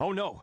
Oh no,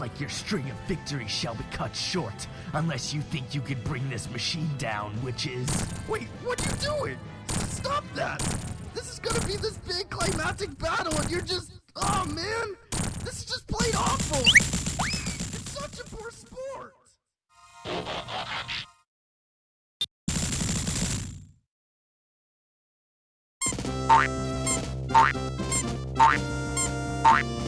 It like your string of victories shall be cut short, unless you think you can bring this machine down, which is. Wait, what are you doing? Stop that! This is gonna be this big climactic battle, and you're just. Oh man! This is just plain awful! It's such a poor sport! So,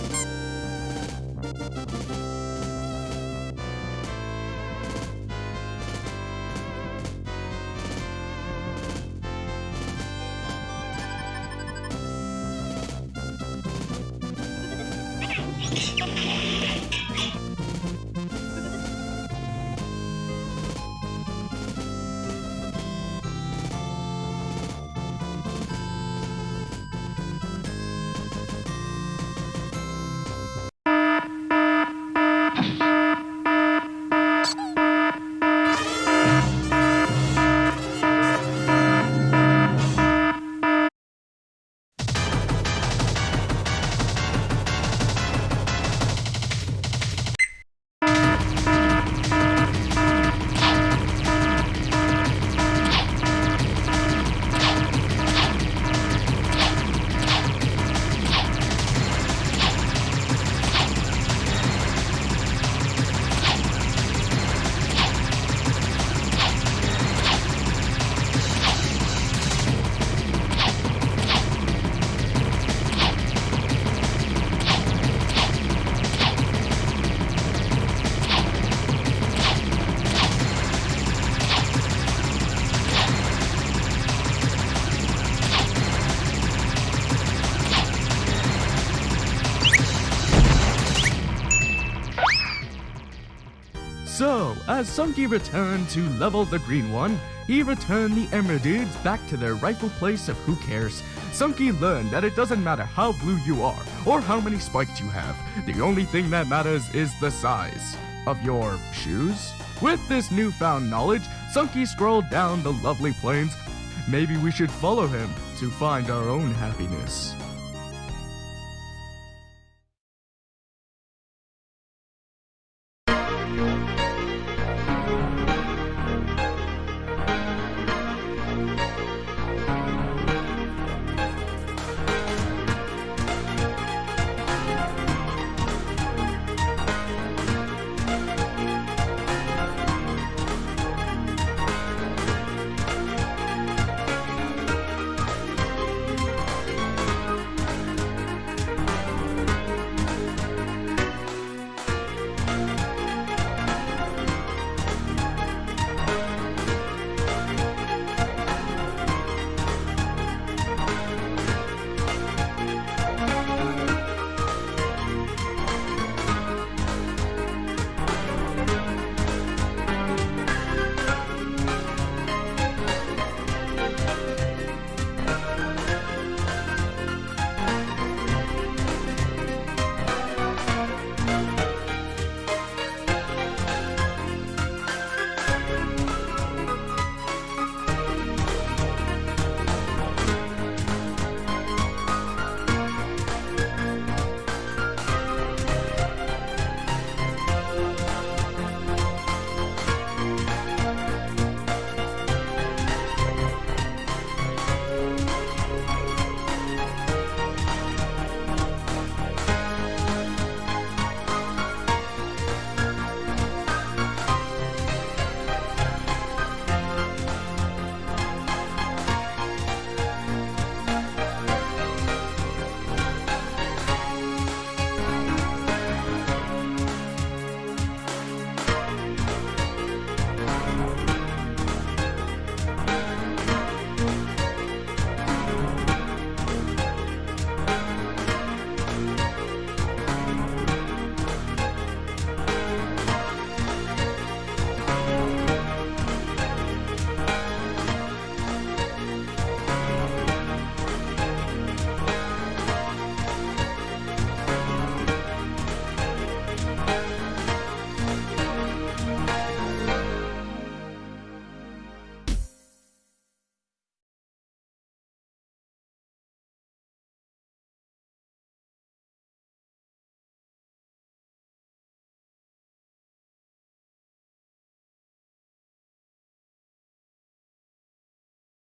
as Sunky returned to level the green one, he returned the Emerald Emeralds back to their rightful place of who cares. Sunky learned that it doesn't matter how blue you are or how many spikes you have. The only thing that matters is the size of your shoes. With this newfound knowledge, Sunky scrolled down the lovely plains. Maybe we should follow him to find our own happiness.